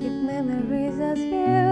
keep memories as you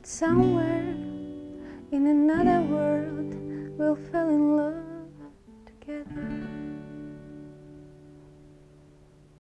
But somewhere in another world, we'll fall in love.